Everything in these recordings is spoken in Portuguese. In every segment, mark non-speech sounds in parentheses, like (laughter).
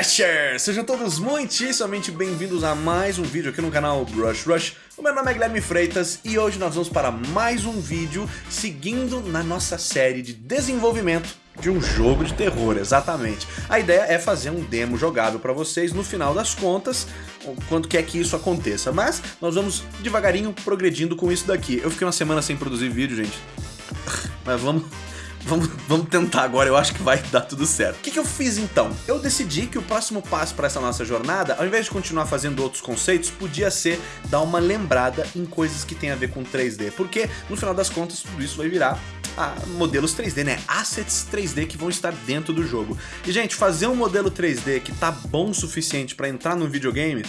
Sejam todos muitíssimamente bem-vindos a mais um vídeo aqui no canal Brush Rush. O meu nome é Guilherme Freitas e hoje nós vamos para mais um vídeo seguindo na nossa série de desenvolvimento de um jogo de terror, exatamente. A ideia é fazer um demo jogável para vocês no final das contas, quando quer que isso aconteça. Mas nós vamos devagarinho progredindo com isso daqui. Eu fiquei uma semana sem produzir vídeo, gente. Mas vamos, Vamos, vamos tentar agora, eu acho que vai dar tudo certo. O que, que eu fiz então? Eu decidi que o próximo passo para essa nossa jornada, ao invés de continuar fazendo outros conceitos, podia ser dar uma lembrada em coisas que tem a ver com 3D. Porque, no final das contas, tudo isso vai virar ah, modelos 3D, né? Assets 3D que vão estar dentro do jogo. E, gente, fazer um modelo 3D que tá bom o suficiente para entrar no videogame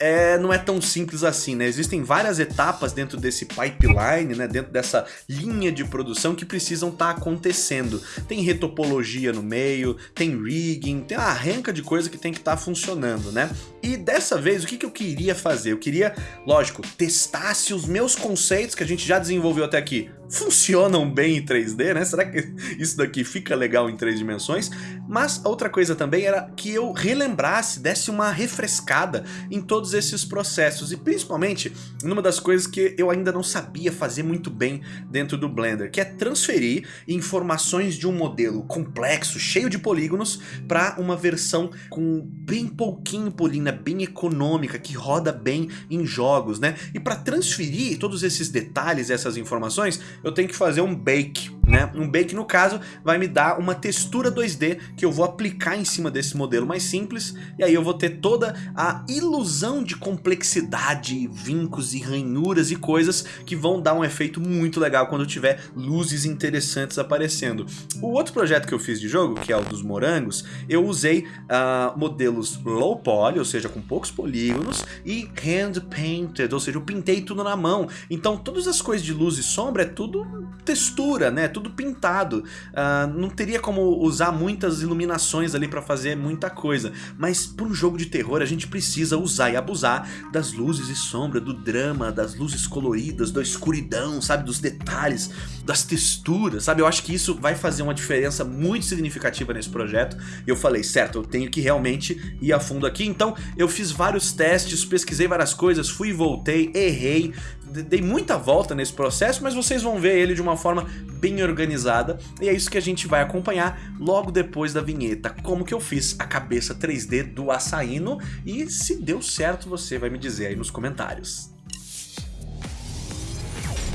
é, não é tão simples assim, né? Existem várias etapas dentro desse pipeline, né? Dentro dessa linha de produção que precisam estar tá acontecendo. Tem retopologia no meio, tem rigging, tem uma arranca de coisa que tem que estar tá funcionando, né? E dessa vez, o que, que eu queria fazer? Eu queria, lógico, testar se os meus conceitos que a gente já desenvolveu até aqui funcionam bem em 3D, né? Será que isso daqui fica legal em três dimensões? Mas outra coisa também era que eu relembrasse, desse uma refrescada em todos esses processos e principalmente numa das coisas que eu ainda não sabia fazer muito bem dentro do Blender, que é transferir informações de um modelo complexo, cheio de polígonos, para uma versão com bem pouquinho polígono, bem econômica, que roda bem em jogos, né? E para transferir todos esses detalhes, essas informações, eu tenho que fazer um bake, né? Um bake, no caso, vai me dar uma textura 2D que eu vou aplicar em cima desse modelo mais simples, e aí eu vou ter toda a ilusão de complexidade, vincos e ranhuras e coisas que vão dar um efeito muito legal quando tiver luzes interessantes aparecendo. O outro projeto que eu fiz de jogo, que é o dos morangos, eu usei uh, modelos low poly, ou seja, com poucos polígonos, e hand painted, ou seja, eu pintei tudo na mão. Então todas as coisas de luz e sombra é tudo textura, né? Tudo pintado. Uh, não teria como usar muitas iluminações ali para fazer muita coisa. Mas para um jogo de terror a gente precisa usar e abusar das luzes e sombra, do drama, das luzes coloridas, da escuridão, sabe? Dos detalhes, das texturas, sabe? Eu acho que isso vai fazer uma diferença muito significativa nesse projeto. E eu falei, certo, eu tenho que realmente ir a fundo aqui. Então eu fiz vários testes, pesquisei várias coisas, fui e voltei, errei, dei muita volta nesse processo, mas vocês vão ver ele de uma forma bem organizada e é isso que a gente vai acompanhar logo depois da vinheta, como que eu fiz a cabeça 3D do Açaíno e se deu certo você vai me dizer aí nos comentários.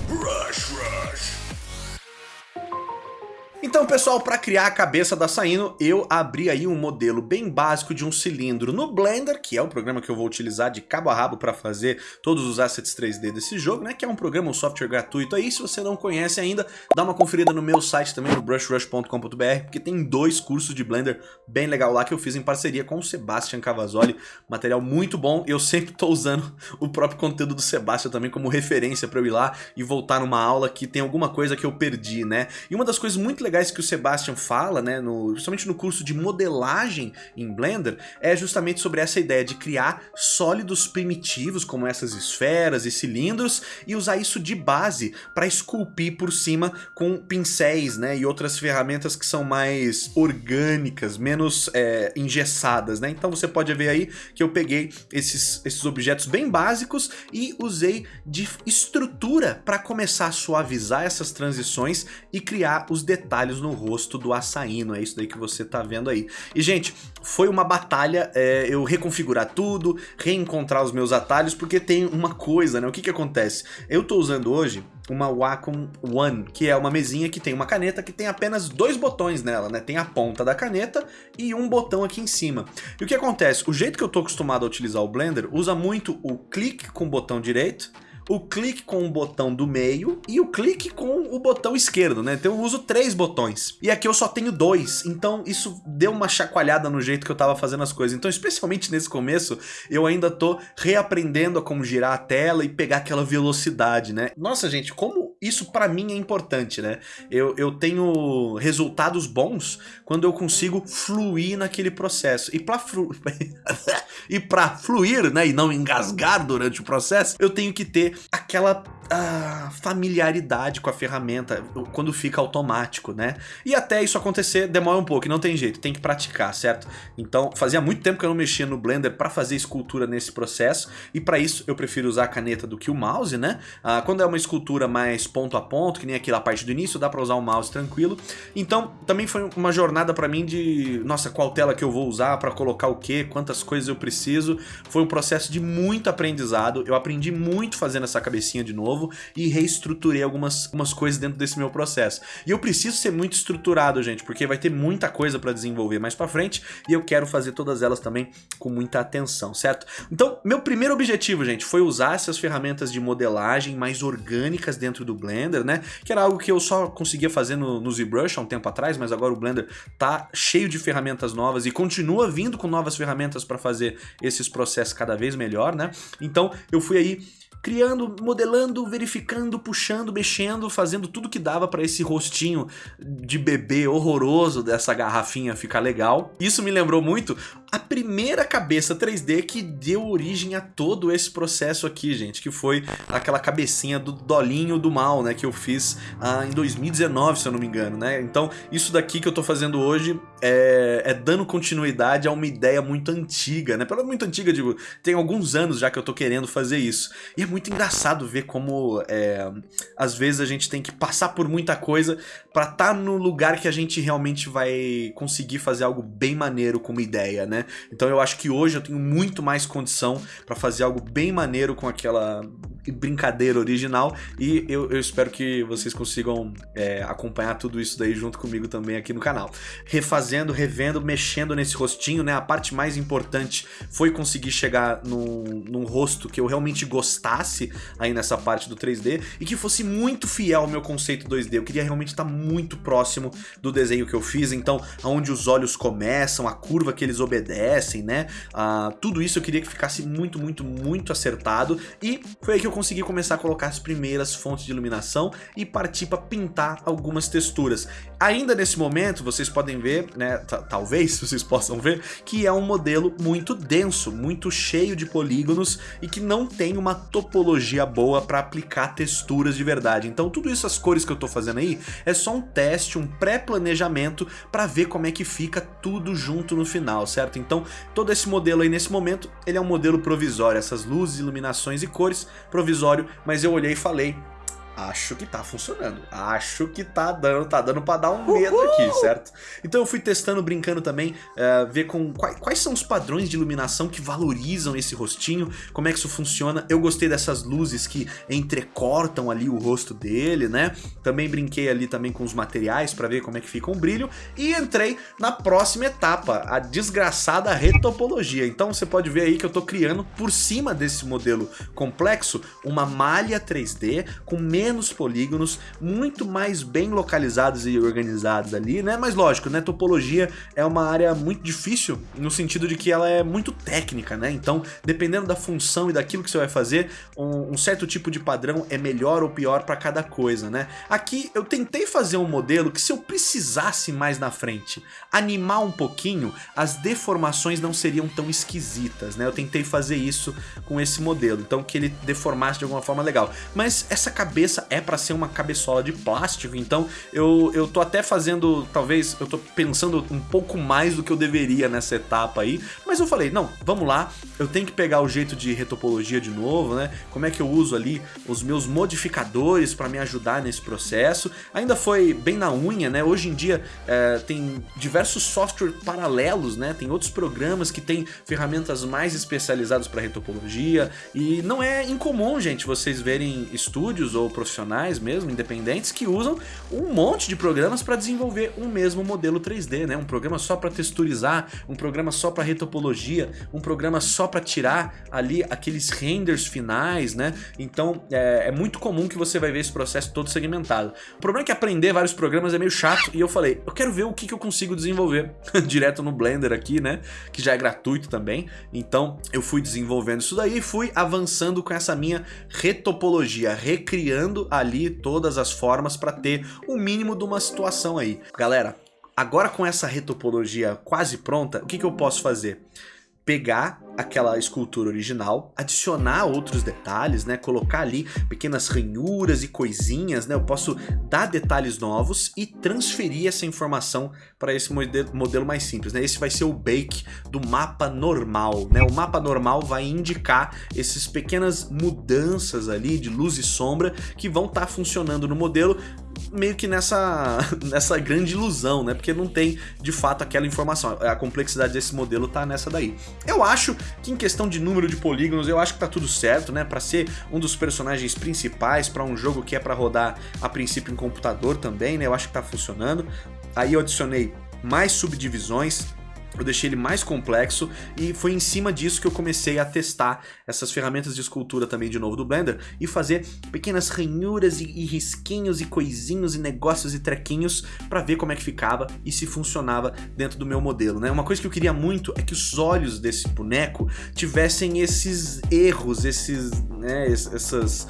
Rush, rush. Então pessoal, para criar a cabeça da Saino, eu abri aí um modelo bem básico de um cilindro no Blender, que é o programa que eu vou utilizar de cabo a rabo para fazer todos os assets 3D desse jogo, né? Que é um programa, um software gratuito aí, se você não conhece ainda, dá uma conferida no meu site também, no brushrush.com.br, porque tem dois cursos de Blender bem legal lá que eu fiz em parceria com o Sebastian Cavazoli, material muito bom, eu sempre tô usando o próprio conteúdo do Sebastian também como referência para eu ir lá e voltar numa aula que tem alguma coisa que eu perdi, né? E uma das coisas muito legais legais que o Sebastian fala, né, no, principalmente no curso de modelagem em Blender, é justamente sobre essa ideia de criar sólidos primitivos, como essas esferas e cilindros, e usar isso de base para esculpir por cima com pincéis né, e outras ferramentas que são mais orgânicas, menos é, engessadas. Né? Então você pode ver aí que eu peguei esses, esses objetos bem básicos e usei de estrutura para começar a suavizar essas transições e criar os detalhes detalhes no rosto do açaíno, é isso daí que você tá vendo aí. E gente, foi uma batalha é, eu reconfigurar tudo, reencontrar os meus atalhos, porque tem uma coisa, né? O que que acontece? Eu tô usando hoje uma Wacom One, que é uma mesinha que tem uma caneta que tem apenas dois botões nela, né? Tem a ponta da caneta e um botão aqui em cima. E o que acontece? O jeito que eu tô acostumado a utilizar o Blender usa muito o clique com o botão direito o clique com o botão do meio e o clique com o botão esquerdo, né? Então eu uso três botões. E aqui eu só tenho dois, então isso deu uma chacoalhada no jeito que eu tava fazendo as coisas. Então, especialmente nesse começo, eu ainda tô reaprendendo a como girar a tela e pegar aquela velocidade, né? Nossa, gente, como isso para mim é importante, né? Eu, eu tenho resultados bons quando eu consigo fluir naquele processo. E para flu... (laughs) e fluir, né, e não engasgar durante o processo, eu tenho que ter aquela uh, familiaridade com a ferramenta quando fica automático, né? E até isso acontecer demora um pouco, não tem jeito, tem que praticar, certo? Então fazia muito tempo que eu não mexia no Blender para fazer escultura nesse processo, e para isso eu prefiro usar a caneta do que o mouse, né? Uh, quando é uma escultura mais ponto a ponto, que nem aquela parte do início, dá para usar o mouse tranquilo. Então também foi uma jornada para mim de, nossa, qual tela que eu vou usar para colocar o que, quantas coisas eu preciso. Foi um processo de muito aprendizado, eu aprendi muito fazendo essa cabecinha de novo, novo e reestruturei algumas, algumas coisas dentro desse meu processo. E eu preciso ser muito estruturado, gente, porque vai ter muita coisa para desenvolver mais para frente e eu quero fazer todas elas também com muita atenção, certo? Então, meu primeiro objetivo, gente, foi usar essas ferramentas de modelagem mais orgânicas dentro do Blender, né? Que era algo que eu só conseguia fazer no, no ZBrush há um tempo atrás, mas agora o Blender tá cheio de ferramentas novas e continua vindo com novas ferramentas para fazer esses processos cada vez melhor, né? Então, eu fui aí criando, modelando, verificando, puxando, mexendo, fazendo tudo que dava para esse rostinho de bebê horroroso dessa garrafinha ficar legal. Isso me lembrou muito a primeira cabeça 3D que deu origem a todo esse processo aqui, gente, que foi aquela cabecinha do Dolinho do Mal, né, que eu fiz ah, em 2019, se eu não me engano, né? Então, isso daqui que eu tô fazendo hoje é, é dando continuidade a uma ideia muito antiga, né? Pela muito antiga, digo, tem alguns anos já que eu tô querendo fazer isso. E é muito engraçado ver como é, às vezes a gente tem que passar por muita coisa para estar tá no lugar que a gente realmente vai conseguir fazer algo bem maneiro com uma ideia, né? Então eu acho que hoje eu tenho muito mais condição para fazer algo bem maneiro com aquela brincadeira original e eu, eu espero que vocês consigam é, acompanhar tudo isso daí junto comigo também aqui no canal. Refazendo, revendo, mexendo nesse rostinho, né? A parte mais importante foi conseguir chegar num, num rosto que eu realmente gostasse aí nessa parte do 3D e que fosse muito fiel ao meu conceito 2D. Eu queria realmente estar muito próximo do desenho que eu fiz, então aonde os olhos começam, a curva que eles obedecem, né? Ah, tudo isso eu queria que ficasse muito, muito, muito acertado e foi aí que eu consegui começar a colocar as primeiras fontes de iluminação e partir para pintar algumas texturas. Ainda nesse momento, vocês podem ver, né, talvez (laughs) vocês possam ver, que é um modelo muito denso, muito cheio de polígonos e que não tem uma topologia boa para aplicar texturas de verdade. Então tudo isso, as cores que eu estou fazendo aí, é só um teste, um pré-planejamento para ver como é que fica tudo junto no final, certo? Então todo esse modelo aí nesse momento, ele é um modelo provisório, essas luzes, iluminações e cores provisório, mas eu olhei e falei, acho que tá funcionando. Acho que tá dando, tá dando pra dar um medo Uhul! aqui, certo? Então eu fui testando, brincando também, uh, ver com quais, quais, são os padrões de iluminação que valorizam esse rostinho, como é que isso funciona. Eu gostei dessas luzes que entrecortam ali o rosto dele, né? Também brinquei ali também com os materiais pra ver como é que fica o brilho e entrei na próxima etapa, a desgraçada retopologia. Então você pode ver aí que eu tô criando por cima desse modelo complexo uma malha 3D com menos menos polígonos, muito mais bem localizados e organizados ali, né? Mas lógico, né? Topologia é uma área muito difícil no sentido de que ela é muito técnica, né? Então, dependendo da função e daquilo que você vai fazer, um, um certo tipo de padrão é melhor ou pior para cada coisa, né? Aqui eu tentei fazer um modelo que se eu precisasse mais na frente animar um pouquinho, as deformações não seriam tão esquisitas, né? Eu tentei fazer isso com esse modelo, então que ele deformasse de alguma forma legal. Mas essa cabeça cabeça é para ser uma cabeçola de plástico, então eu, eu tô até fazendo, talvez, eu tô pensando um pouco mais do que eu deveria nessa etapa aí, mas eu falei, não, vamos lá, eu tenho que pegar o jeito de retopologia de novo, né, como é que eu uso ali os meus modificadores para me ajudar nesse processo, ainda foi bem na unha, né, hoje em dia é, tem diversos softwares paralelos, né, tem outros programas que tem ferramentas mais especializadas para retopologia, e não é incomum, gente, vocês verem estúdios ou profissionais mesmo, independentes, que usam um monte de programas para desenvolver um mesmo modelo 3D, né? Um programa só para texturizar, um programa só para retopologia, um programa só para tirar ali aqueles renders finais, né? Então é, é, muito comum que você vai ver esse processo todo segmentado. O problema é que aprender vários programas é meio chato e eu falei, eu quero ver o que, que eu consigo desenvolver (laughs) direto no Blender aqui, né? Que já é gratuito também. Então eu fui desenvolvendo isso daí e fui avançando com essa minha retopologia, recriando ali todas as formas para ter o mínimo de uma situação aí. Galera, agora com essa retopologia quase pronta, o que, que eu posso fazer? pegar aquela escultura original, adicionar outros detalhes, né, colocar ali pequenas ranhuras e coisinhas, né, eu posso dar detalhes novos e transferir essa informação para esse modelo mais simples, né, esse vai ser o bake do mapa normal, né, o mapa normal vai indicar essas pequenas mudanças ali de luz e sombra que vão estar tá funcionando no modelo meio que nessa, (laughs) nessa grande ilusão, né? Porque não tem, de fato, aquela informação. A complexidade desse modelo tá nessa daí. Eu acho que em questão de número de polígonos, eu acho que tá tudo certo, né? Pra ser um dos personagens principais para um jogo que é para rodar a princípio em computador também, né? Eu acho que tá funcionando. Aí eu adicionei mais subdivisões, eu deixei ele mais complexo e foi em cima disso que eu comecei a testar essas ferramentas de escultura também de novo do Blender e fazer pequenas ranhuras e, e risquinhos e coisinhos e negócios e trequinhos para ver como é que ficava e se funcionava dentro do meu modelo, né? Uma coisa que eu queria muito é que os olhos desse boneco tivessem esses erros, esses, né, essas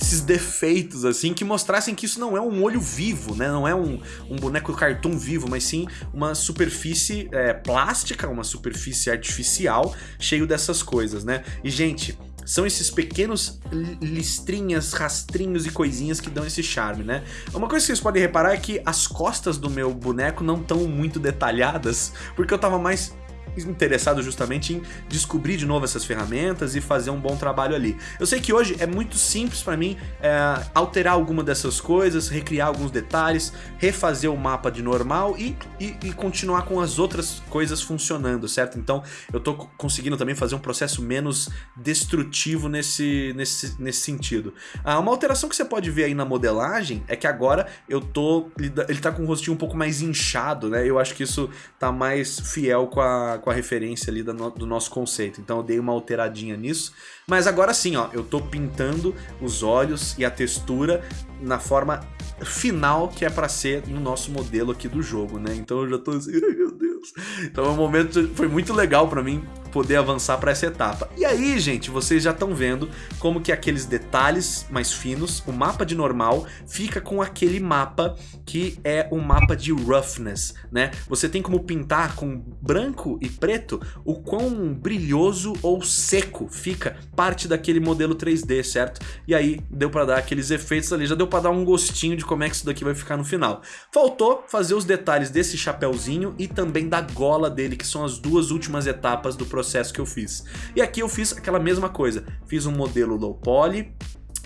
esses defeitos, assim, que mostrassem que isso não é um olho vivo, né? Não é um, um boneco cartoon vivo, mas sim uma superfície é, plástica, uma superfície artificial, cheio dessas coisas, né? E, gente, são esses pequenos listrinhas, rastrinhos e coisinhas que dão esse charme, né? Uma coisa que vocês podem reparar é que as costas do meu boneco não estão muito detalhadas, porque eu tava mais interessado justamente em descobrir de novo essas ferramentas e fazer um bom trabalho ali. Eu sei que hoje é muito simples para mim é, alterar alguma dessas coisas, recriar alguns detalhes, refazer o mapa de normal e, e, e, continuar com as outras coisas funcionando, certo? Então eu tô conseguindo também fazer um processo menos destrutivo nesse, nesse, nesse sentido. Ah, uma alteração que você pode ver aí na modelagem é que agora eu tô... ele tá com o rostinho um pouco mais inchado, né? Eu acho que isso tá mais fiel com a, com a referência ali do, do nosso conceito. Então eu dei uma alteradinha nisso. Mas agora sim, ó, eu tô pintando os olhos e a textura na forma final que é para ser no nosso modelo aqui do jogo, né? Então eu já tô assim, meu Deus. Então é um momento, foi muito legal para mim poder avançar para essa etapa. E aí, gente, vocês já estão vendo como que aqueles detalhes mais finos, o mapa de normal, fica com aquele mapa que é o mapa de roughness, né? Você tem como pintar com branco e preto o quão brilhoso ou seco fica parte daquele modelo 3D, certo? E aí deu para dar aqueles efeitos ali, já deu para dar um gostinho de como é que isso daqui vai ficar no final. Faltou fazer os detalhes desse chapéuzinho e também da gola dele, que são as duas últimas etapas do processo processo que eu fiz. E aqui eu fiz aquela mesma coisa, fiz um modelo low poly,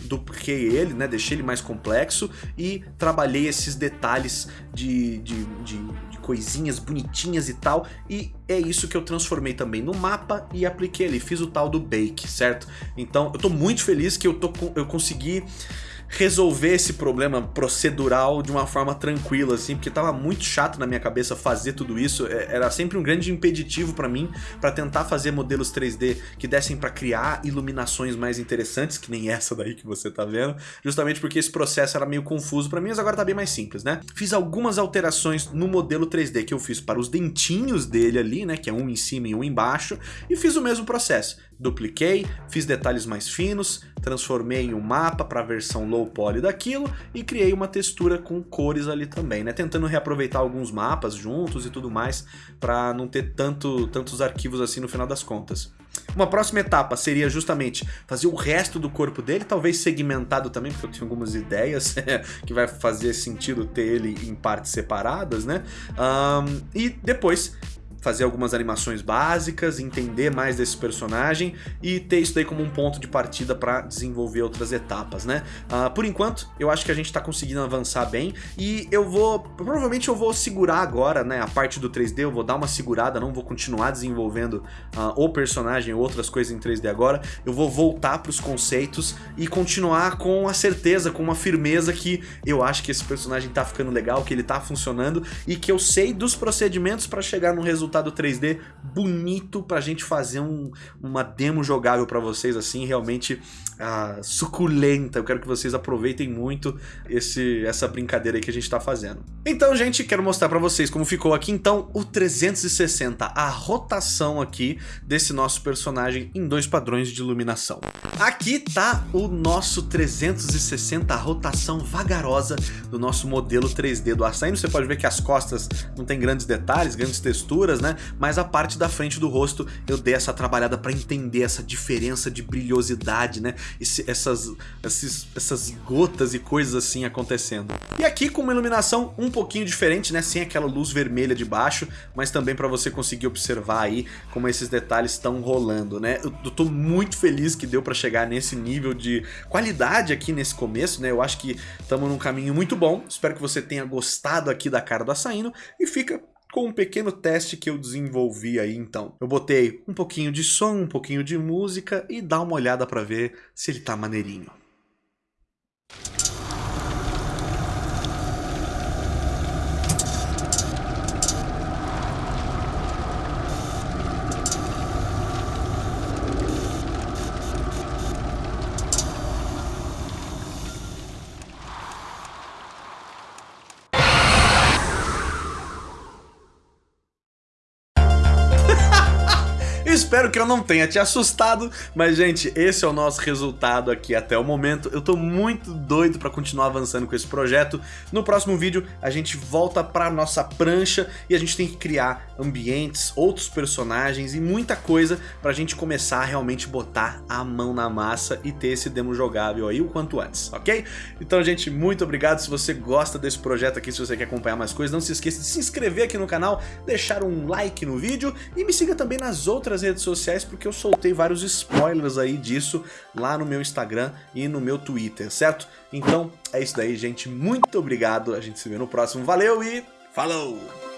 dupliquei ele, né, deixei ele mais complexo e trabalhei esses detalhes de, de, de, de, coisinhas bonitinhas e tal, e é isso que eu transformei também no mapa e apliquei ali, fiz o tal do bake, certo? Então eu tô muito feliz que eu, tô, eu consegui resolver esse problema procedural de uma forma tranquila, assim, porque tava muito chato na minha cabeça fazer tudo isso, é, era sempre um grande impeditivo para mim, para tentar fazer modelos 3D que dessem para criar iluminações mais interessantes, que nem essa daí que você tá vendo, justamente porque esse processo era meio confuso para mim, mas agora tá bem mais simples, né? Fiz algumas alterações no modelo 3D que eu fiz para os dentinhos dele ali, né, que é um em cima e um embaixo, e fiz o mesmo processo. Dupliquei, fiz detalhes mais finos, transformei em um mapa para a versão low poly daquilo e criei uma textura com cores ali também, né? Tentando reaproveitar alguns mapas juntos e tudo mais para não ter tanto, tantos arquivos assim no final das contas. Uma próxima etapa seria justamente fazer o resto do corpo dele, talvez segmentado também, porque eu tenho algumas ideias (laughs) que vai fazer sentido ter ele em partes separadas, né? Um, e depois fazer algumas animações básicas, entender mais desse personagem e ter isso daí como um ponto de partida para desenvolver outras etapas, né? Uh, por enquanto, eu acho que a gente tá conseguindo avançar bem e eu vou, provavelmente eu vou segurar agora, né, a parte do 3D, eu vou dar uma segurada, não vou continuar desenvolvendo uh, o personagem ou outras coisas em 3D agora, eu vou voltar para os conceitos e continuar com a certeza, com uma firmeza que eu acho que esse personagem tá ficando legal, que ele tá funcionando e que eu sei dos procedimentos para chegar no resultado resultado 3D bonito pra gente fazer um, uma demo jogável pra vocês, assim, realmente ah, suculenta. Eu quero que vocês aproveitem muito esse, essa brincadeira aí que a gente tá fazendo. Então, gente, quero mostrar pra vocês como ficou aqui, então, o 360, a rotação aqui desse nosso personagem em dois padrões de iluminação. Aqui tá o nosso 360 rotação vagarosa do nosso modelo 3D do Assaíno. Você pode ver que as costas não tem grandes detalhes, grandes texturas, né? Mas a parte da frente do rosto eu dei essa trabalhada para entender essa diferença de brilhosidade, né? Esse, essas, esses, essas gotas e coisas assim acontecendo. E aqui com uma iluminação um pouquinho diferente, né? Sem aquela luz vermelha de baixo, mas também para você conseguir observar aí como esses detalhes estão rolando, né? Eu, eu tô muito feliz que deu para chegar nesse nível de qualidade aqui nesse começo, né? Eu acho que estamos num caminho muito bom. Espero que você tenha gostado aqui da cara do açaíno e fica com um pequeno teste que eu desenvolvi aí então. Eu botei um pouquinho de som, um pouquinho de música e dá uma olhada para ver se ele tá maneirinho. Espero que eu não tenha te assustado, mas gente, esse é o nosso resultado aqui até o momento. Eu tô muito doido pra continuar avançando com esse projeto. No próximo vídeo a gente volta pra nossa prancha e a gente tem que criar ambientes, outros personagens e muita coisa pra gente começar a realmente botar a mão na massa e ter esse demo jogável aí o quanto antes, ok? Então gente, muito obrigado se você gosta desse projeto aqui, se você quer acompanhar mais coisas, não se esqueça de se inscrever aqui no canal, deixar um like no vídeo e me siga também nas outras redes sociais porque eu soltei vários spoilers aí disso lá no meu Instagram e no meu Twitter, certo? Então é isso daí, gente. Muito obrigado. A gente se vê no próximo. Valeu e falou!